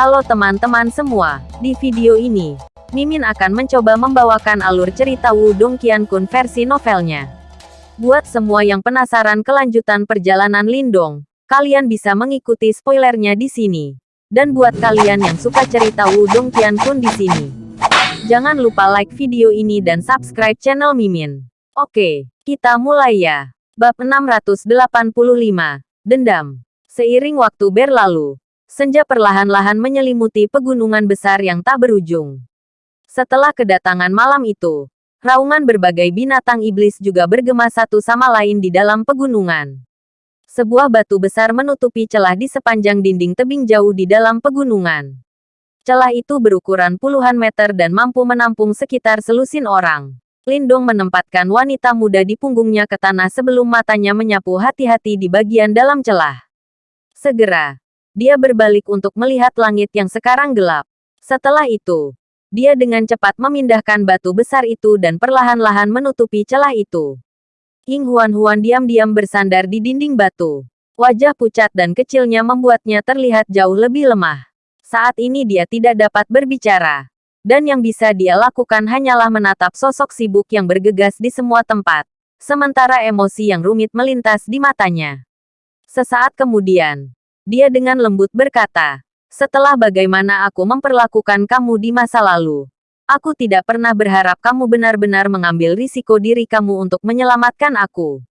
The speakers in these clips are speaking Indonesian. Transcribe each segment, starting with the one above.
Halo teman-teman semua, di video ini, Mimin akan mencoba membawakan alur cerita Wudong Qiankun versi novelnya. Buat semua yang penasaran kelanjutan perjalanan Lindong, kalian bisa mengikuti spoilernya di sini. Dan buat kalian yang suka cerita Wudong Qiankun di sini, jangan lupa like video ini dan subscribe channel Mimin. Oke, kita mulai ya. Bab 685, Dendam. Seiring waktu berlalu, senja perlahan-lahan menyelimuti pegunungan besar yang tak berujung. Setelah kedatangan malam itu, raungan berbagai binatang iblis juga bergema satu sama lain di dalam pegunungan. Sebuah batu besar menutupi celah di sepanjang dinding tebing jauh di dalam pegunungan. Celah itu berukuran puluhan meter dan mampu menampung sekitar selusin orang. Lindong menempatkan wanita muda di punggungnya ke tanah sebelum matanya menyapu hati-hati di bagian dalam celah. Segera, dia berbalik untuk melihat langit yang sekarang gelap. Setelah itu, dia dengan cepat memindahkan batu besar itu dan perlahan-lahan menutupi celah itu. Ying Huan-Huan diam-diam bersandar di dinding batu. Wajah pucat dan kecilnya membuatnya terlihat jauh lebih lemah. Saat ini dia tidak dapat berbicara. Dan yang bisa dia lakukan hanyalah menatap sosok sibuk yang bergegas di semua tempat. Sementara emosi yang rumit melintas di matanya. Sesaat kemudian, dia dengan lembut berkata, setelah bagaimana aku memperlakukan kamu di masa lalu, aku tidak pernah berharap kamu benar-benar mengambil risiko diri kamu untuk menyelamatkan aku.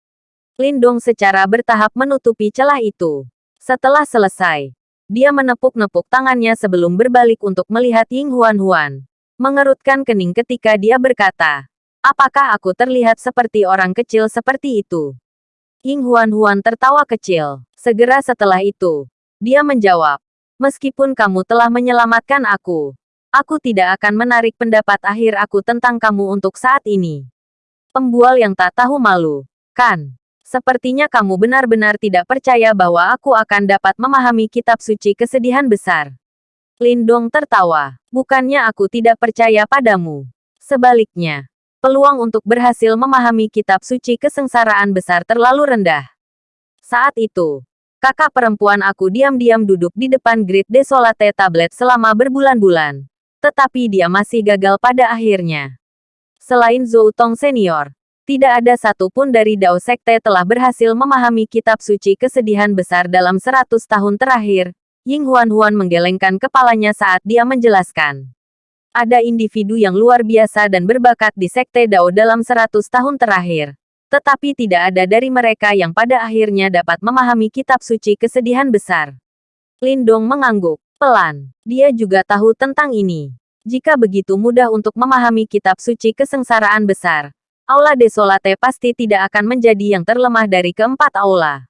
Lindong secara bertahap menutupi celah itu. Setelah selesai, dia menepuk-nepuk tangannya sebelum berbalik untuk melihat Ying Huan-Huan. Mengerutkan kening ketika dia berkata, Apakah aku terlihat seperti orang kecil seperti itu? Ying Huan-Huan tertawa kecil. Segera setelah itu, dia menjawab, Meskipun kamu telah menyelamatkan aku, aku tidak akan menarik pendapat akhir aku tentang kamu untuk saat ini. Pembual yang tak tahu malu, kan? Sepertinya kamu benar-benar tidak percaya bahwa aku akan dapat memahami kitab suci kesedihan besar. Lindong tertawa. Bukannya aku tidak percaya padamu. Sebaliknya, peluang untuk berhasil memahami kitab suci kesengsaraan besar terlalu rendah. Saat itu, kakak perempuan aku diam-diam duduk di depan Grid Desolate tablet selama berbulan-bulan. Tetapi dia masih gagal pada akhirnya. Selain Zhou Tong senior, tidak ada satupun dari Dao Sekte telah berhasil memahami kitab suci kesedihan besar dalam seratus tahun terakhir. Ying Huan-Huan menggelengkan kepalanya saat dia menjelaskan. Ada individu yang luar biasa dan berbakat di Sekte Dao dalam 100 tahun terakhir. Tetapi tidak ada dari mereka yang pada akhirnya dapat memahami kitab suci kesedihan besar. Lindong mengangguk. Pelan. Dia juga tahu tentang ini. Jika begitu mudah untuk memahami kitab suci kesengsaraan besar, Aula Desolate pasti tidak akan menjadi yang terlemah dari keempat aula.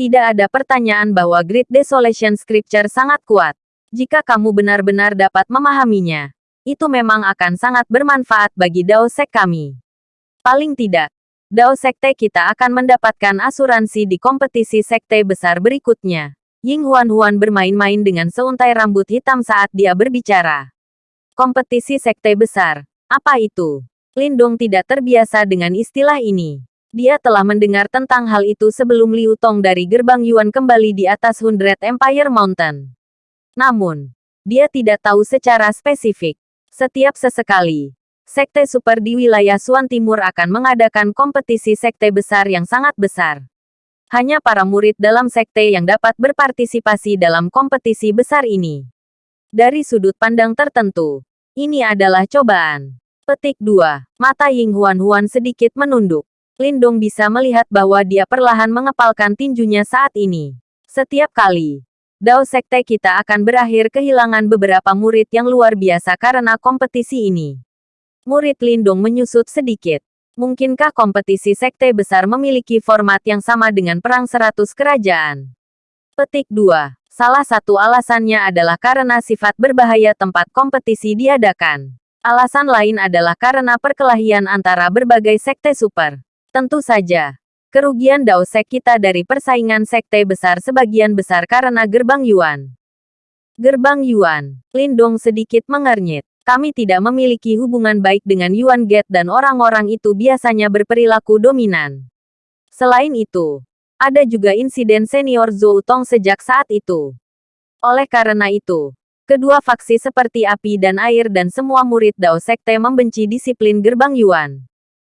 Tidak ada pertanyaan bahwa Great Desolation Scripture sangat kuat. Jika kamu benar-benar dapat memahaminya, itu memang akan sangat bermanfaat bagi Dao Sek kami. Paling tidak, Dao Sekte kita akan mendapatkan asuransi di kompetisi sekte besar berikutnya. Ying Huan-Huan bermain-main dengan seuntai rambut hitam saat dia berbicara. Kompetisi sekte besar. Apa itu? Lindong tidak terbiasa dengan istilah ini. Dia telah mendengar tentang hal itu sebelum Liu Tong dari gerbang Yuan kembali di atas Hundred Empire Mountain. Namun, dia tidak tahu secara spesifik. Setiap sesekali, sekte super di wilayah Suan Timur akan mengadakan kompetisi sekte besar yang sangat besar. Hanya para murid dalam sekte yang dapat berpartisipasi dalam kompetisi besar ini. Dari sudut pandang tertentu, ini adalah cobaan. Petik 2. Mata Ying Huan Huan sedikit menunduk. Lindong bisa melihat bahwa dia perlahan mengepalkan tinjunya saat ini. Setiap kali, Dao Sekte kita akan berakhir kehilangan beberapa murid yang luar biasa karena kompetisi ini. Murid Lindung menyusut sedikit. Mungkinkah kompetisi sekte besar memiliki format yang sama dengan Perang Seratus Kerajaan? Petik 2. Salah satu alasannya adalah karena sifat berbahaya tempat kompetisi diadakan. Alasan lain adalah karena perkelahian antara berbagai sekte super. Tentu saja, Kerugian Dao Sek kita dari persaingan sekte besar sebagian besar karena gerbang Yuan. Gerbang Yuan, Lindong sedikit mengernyit. Kami tidak memiliki hubungan baik dengan Yuan Gate dan orang-orang itu biasanya berperilaku dominan. Selain itu, ada juga insiden senior Zhou Tong sejak saat itu. Oleh karena itu, Kedua faksi seperti api dan air dan semua murid Dao Sekte membenci disiplin gerbang Yuan.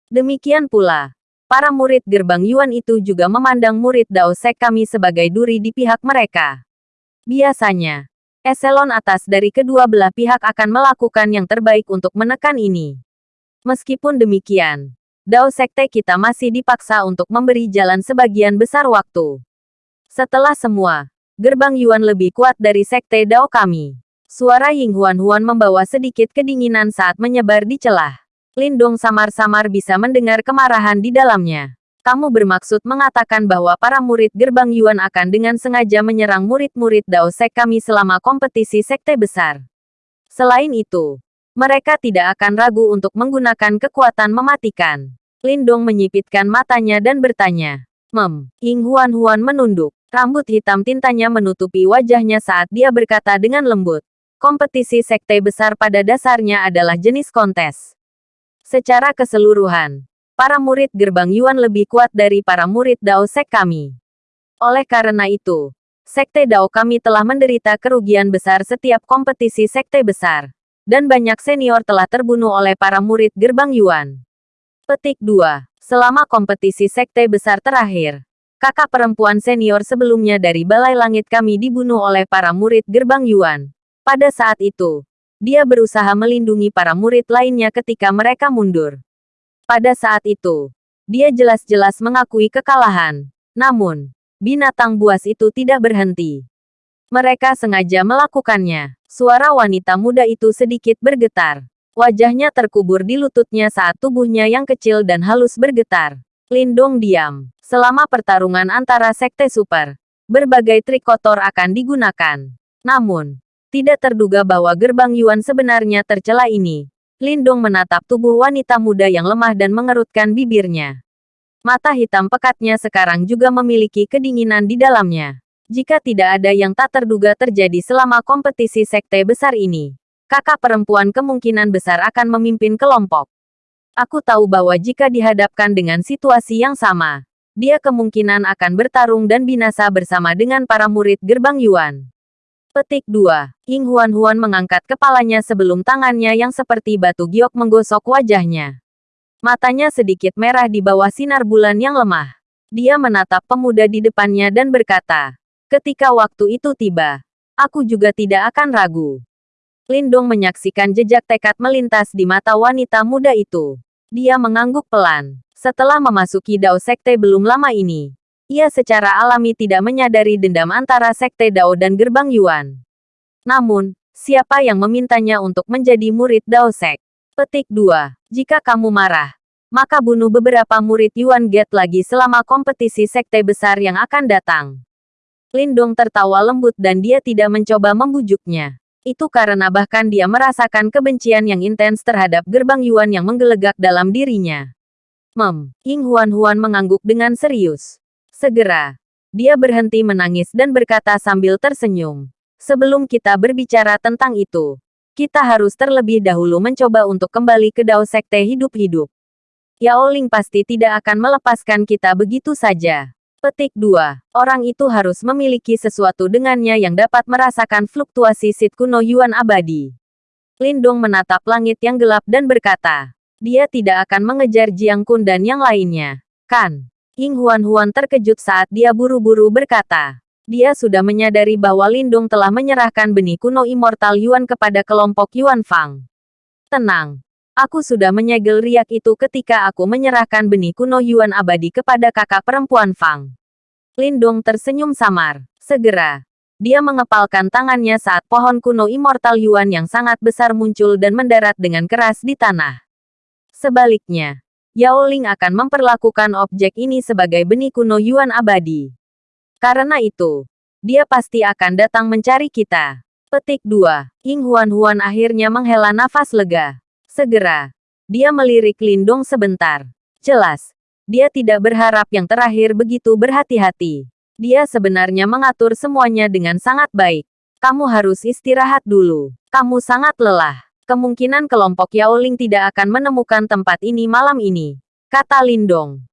Demikian pula, para murid gerbang Yuan itu juga memandang murid Dao Sek kami sebagai duri di pihak mereka. Biasanya, eselon atas dari kedua belah pihak akan melakukan yang terbaik untuk menekan ini. Meskipun demikian, Dao Sekte kita masih dipaksa untuk memberi jalan sebagian besar waktu. Setelah semua, gerbang Yuan lebih kuat dari sekte Dao kami. Suara Ying Huan Huan membawa sedikit kedinginan saat menyebar di celah. Lindong samar-samar bisa mendengar kemarahan di dalamnya. Kamu bermaksud mengatakan bahwa para murid gerbang Yuan akan dengan sengaja menyerang murid-murid Dao Sek kami selama kompetisi sekte besar. Selain itu, mereka tidak akan ragu untuk menggunakan kekuatan mematikan. Lindong menyipitkan matanya dan bertanya. Mem, Ying Huan Huan menunduk. Rambut hitam tintanya menutupi wajahnya saat dia berkata dengan lembut. Kompetisi sekte besar pada dasarnya adalah jenis kontes. Secara keseluruhan, para murid gerbang Yuan lebih kuat dari para murid Dao Sek kami. Oleh karena itu, sekte Dao kami telah menderita kerugian besar setiap kompetisi sekte besar. Dan banyak senior telah terbunuh oleh para murid gerbang Yuan. Petik 2. Selama kompetisi sekte besar terakhir, kakak perempuan senior sebelumnya dari Balai Langit kami dibunuh oleh para murid gerbang Yuan. Pada saat itu, dia berusaha melindungi para murid lainnya ketika mereka mundur. Pada saat itu, dia jelas-jelas mengakui kekalahan. Namun, binatang buas itu tidak berhenti. Mereka sengaja melakukannya. Suara wanita muda itu sedikit bergetar. Wajahnya terkubur di lututnya saat tubuhnya yang kecil dan halus bergetar. Lindong diam. Selama pertarungan antara sekte super, berbagai trik kotor akan digunakan. Namun, tidak terduga bahwa gerbang Yuan sebenarnya tercela ini. Lindong menatap tubuh wanita muda yang lemah dan mengerutkan bibirnya. Mata hitam pekatnya sekarang juga memiliki kedinginan di dalamnya. Jika tidak ada yang tak terduga terjadi selama kompetisi sekte besar ini, kakak perempuan kemungkinan besar akan memimpin kelompok. Aku tahu bahwa jika dihadapkan dengan situasi yang sama, dia kemungkinan akan bertarung dan binasa bersama dengan para murid gerbang Yuan. Petik 2. Ying Huan Huan mengangkat kepalanya sebelum tangannya yang seperti batu giok menggosok wajahnya. Matanya sedikit merah di bawah sinar bulan yang lemah. Dia menatap pemuda di depannya dan berkata, Ketika waktu itu tiba, aku juga tidak akan ragu. Lindong menyaksikan jejak tekad melintas di mata wanita muda itu. Dia mengangguk pelan. Setelah memasuki Dao Sekte belum lama ini, ia secara alami tidak menyadari dendam antara Sekte Dao dan Gerbang Yuan. Namun, siapa yang memintanya untuk menjadi murid Dao Sek? Petik 2. Jika kamu marah, maka bunuh beberapa murid Yuan Gate lagi selama kompetisi sekte besar yang akan datang. Lindong tertawa lembut dan dia tidak mencoba membujuknya. Itu karena bahkan dia merasakan kebencian yang intens terhadap gerbang Yuan yang menggelegak dalam dirinya. Mem, Ying Huan Huan mengangguk dengan serius. Segera, dia berhenti menangis dan berkata sambil tersenyum. Sebelum kita berbicara tentang itu, kita harus terlebih dahulu mencoba untuk kembali ke Dao Sekte hidup-hidup. Yao Ling pasti tidak akan melepaskan kita begitu saja. Petik 2. Orang itu harus memiliki sesuatu dengannya yang dapat merasakan fluktuasi sit kuno Yuan abadi. Lindong menatap langit yang gelap dan berkata, dia tidak akan mengejar Jiang Kun dan yang lainnya. Kan? Ying Huan Huan terkejut saat dia buru-buru berkata. Dia sudah menyadari bahwa Lindung telah menyerahkan benih kuno immortal Yuan kepada kelompok Yuan Fang. Tenang, Aku sudah menyegel riak itu ketika aku menyerahkan benih kuno Yuan abadi kepada kakak perempuan Fang. Lindong tersenyum samar. Segera, dia mengepalkan tangannya saat pohon kuno immortal Yuan yang sangat besar muncul dan mendarat dengan keras di tanah. Sebaliknya, Yao Ling akan memperlakukan objek ini sebagai benih kuno Yuan abadi. Karena itu, dia pasti akan datang mencari kita. Petik 2. Ying Huan Huan akhirnya menghela nafas lega. Segera, dia melirik Lindong sebentar. Jelas, dia tidak berharap yang terakhir begitu berhati-hati. Dia sebenarnya mengatur semuanya dengan sangat baik. Kamu harus istirahat dulu. Kamu sangat lelah. Kemungkinan kelompok Yaoling tidak akan menemukan tempat ini malam ini. Kata Lindong.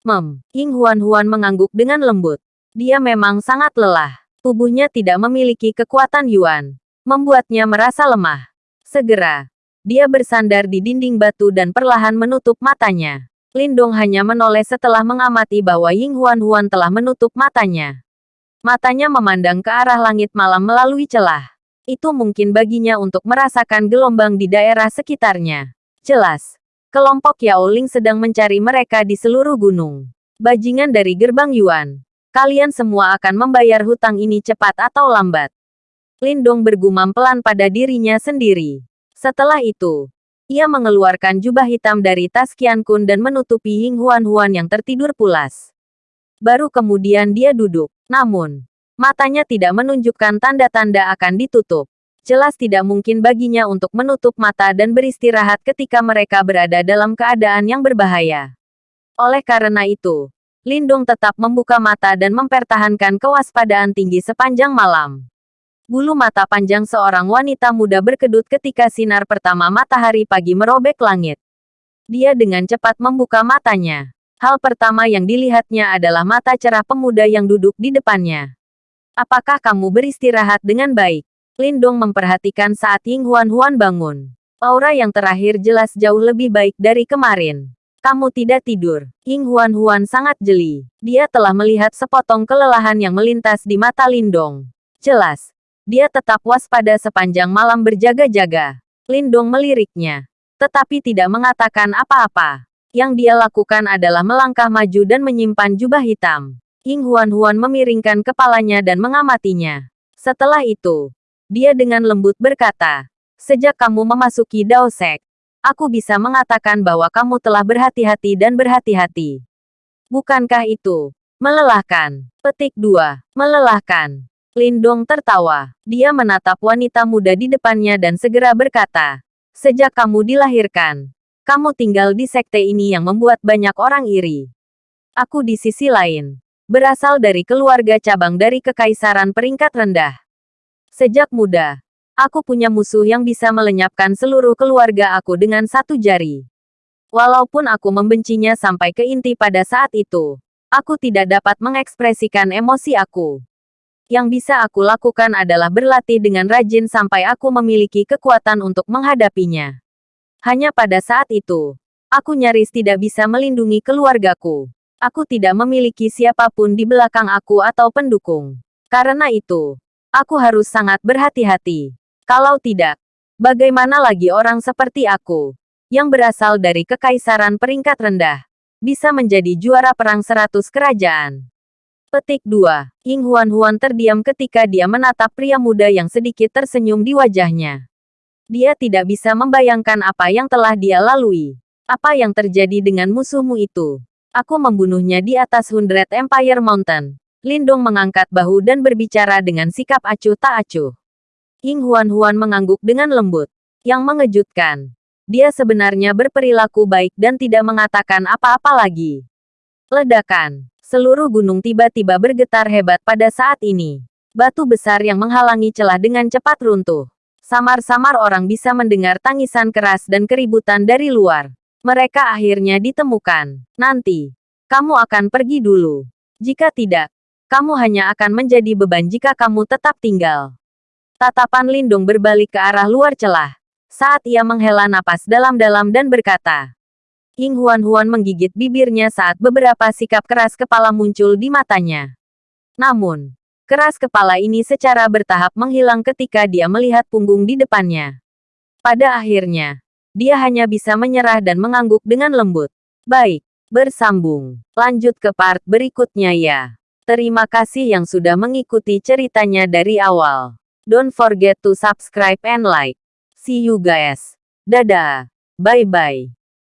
Mem, Ying Huan Huan mengangguk dengan lembut. Dia memang sangat lelah. Tubuhnya tidak memiliki kekuatan Yuan. membuatnya merasa lemah. Segera, dia bersandar di dinding batu dan perlahan menutup matanya. Lindong hanya menoleh setelah mengamati bahwa Ying Huan Huan telah menutup matanya. Matanya memandang ke arah langit malam melalui celah. Itu mungkin baginya untuk merasakan gelombang di daerah sekitarnya. Jelas, kelompok Yao Ling sedang mencari mereka di seluruh gunung. Bajingan dari gerbang Yuan. Kalian semua akan membayar hutang ini cepat atau lambat. Lindong bergumam pelan pada dirinya sendiri. Setelah itu, ia mengeluarkan jubah hitam dari tas Qian Kun dan menutupi Ying Huan Huan yang tertidur pulas. Baru kemudian dia duduk. Namun, matanya tidak menunjukkan tanda-tanda akan ditutup. Jelas tidak mungkin baginya untuk menutup mata dan beristirahat ketika mereka berada dalam keadaan yang berbahaya. Oleh karena itu, Lindung tetap membuka mata dan mempertahankan kewaspadaan tinggi sepanjang malam. Bulu mata panjang seorang wanita muda berkedut ketika sinar pertama matahari pagi merobek langit. Dia dengan cepat membuka matanya. Hal pertama yang dilihatnya adalah mata cerah pemuda yang duduk di depannya. Apakah kamu beristirahat dengan baik? Lindong memperhatikan saat Ying Huan Huan bangun. Aura yang terakhir jelas jauh lebih baik dari kemarin. Kamu tidak tidur. Ying Huan Huan sangat jeli. Dia telah melihat sepotong kelelahan yang melintas di mata Lindong. Jelas, dia tetap waspada sepanjang malam berjaga-jaga. Lindong meliriknya. Tetapi tidak mengatakan apa-apa. Yang dia lakukan adalah melangkah maju dan menyimpan jubah hitam. Ying Huan-Huan memiringkan kepalanya dan mengamatinya. Setelah itu, dia dengan lembut berkata, Sejak kamu memasuki Dao Sek, aku bisa mengatakan bahwa kamu telah berhati-hati dan berhati-hati. Bukankah itu melelahkan? Petik 2. Melelahkan. Lindong tertawa. Dia menatap wanita muda di depannya dan segera berkata, Sejak kamu dilahirkan, kamu tinggal di sekte ini yang membuat banyak orang iri. Aku di sisi lain, berasal dari keluarga cabang dari kekaisaran peringkat rendah. Sejak muda, aku punya musuh yang bisa melenyapkan seluruh keluarga aku dengan satu jari. Walaupun aku membencinya sampai ke inti pada saat itu, aku tidak dapat mengekspresikan emosi aku. Yang bisa aku lakukan adalah berlatih dengan rajin sampai aku memiliki kekuatan untuk menghadapinya. Hanya pada saat itu, aku nyaris tidak bisa melindungi keluargaku. Aku tidak memiliki siapa pun di belakang aku atau pendukung. Karena itu, aku harus sangat berhati-hati. Kalau tidak, bagaimana lagi orang seperti aku, yang berasal dari kekaisaran peringkat rendah, bisa menjadi juara perang seratus kerajaan? Petik 2. Ying Huan Huan terdiam ketika dia menatap pria muda yang sedikit tersenyum di wajahnya. Dia tidak bisa membayangkan apa yang telah dia lalui. Apa yang terjadi dengan musuhmu itu? Aku membunuhnya di atas Hundred Empire Mountain. Lindong mengangkat bahu dan berbicara dengan sikap acuh tak acuh. Ying Huan Huan mengangguk dengan lembut. Yang mengejutkan. Dia sebenarnya berperilaku baik dan tidak mengatakan apa-apa lagi. Ledakan. Seluruh gunung tiba-tiba bergetar hebat pada saat ini. Batu besar yang menghalangi celah dengan cepat runtuh. Samar-samar orang bisa mendengar tangisan keras dan keributan dari luar. Mereka akhirnya ditemukan. Nanti, kamu akan pergi dulu. Jika tidak, kamu hanya akan menjadi beban jika kamu tetap tinggal. Tatapan Lindung berbalik ke arah luar celah. Saat ia menghela napas dalam-dalam dan berkata, Ying Huan-Huan menggigit bibirnya saat beberapa sikap keras kepala muncul di matanya. Namun, keras kepala ini secara bertahap menghilang ketika dia melihat punggung di depannya. Pada akhirnya, dia hanya bisa menyerah dan mengangguk dengan lembut. Baik, bersambung. Lanjut ke part berikutnya ya. Terima kasih yang sudah mengikuti ceritanya dari awal. Don't forget to subscribe and like. See you guys. Dadah. Bye-bye.